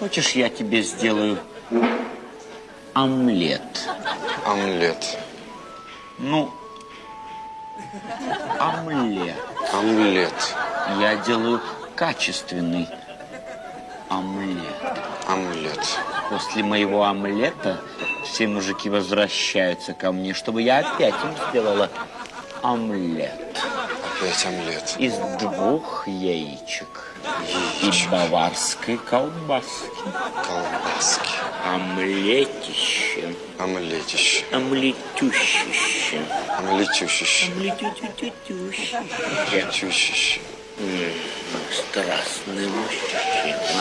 Хочешь, я тебе сделаю омлет? Омлет. Ну, омлет. Омлет. Я делаю качественный омлет. Омлет. После моего омлета все мужики возвращаются ко мне, чтобы я опять им сделала омлет. Опять омлет. Из двух яичек. Яичек. И баварской колбаски. Колбаски. Омлетище. Омлетище. Омлетющище. Омлетющище. Омлетютютющище. Чущище. Страстный мужчина.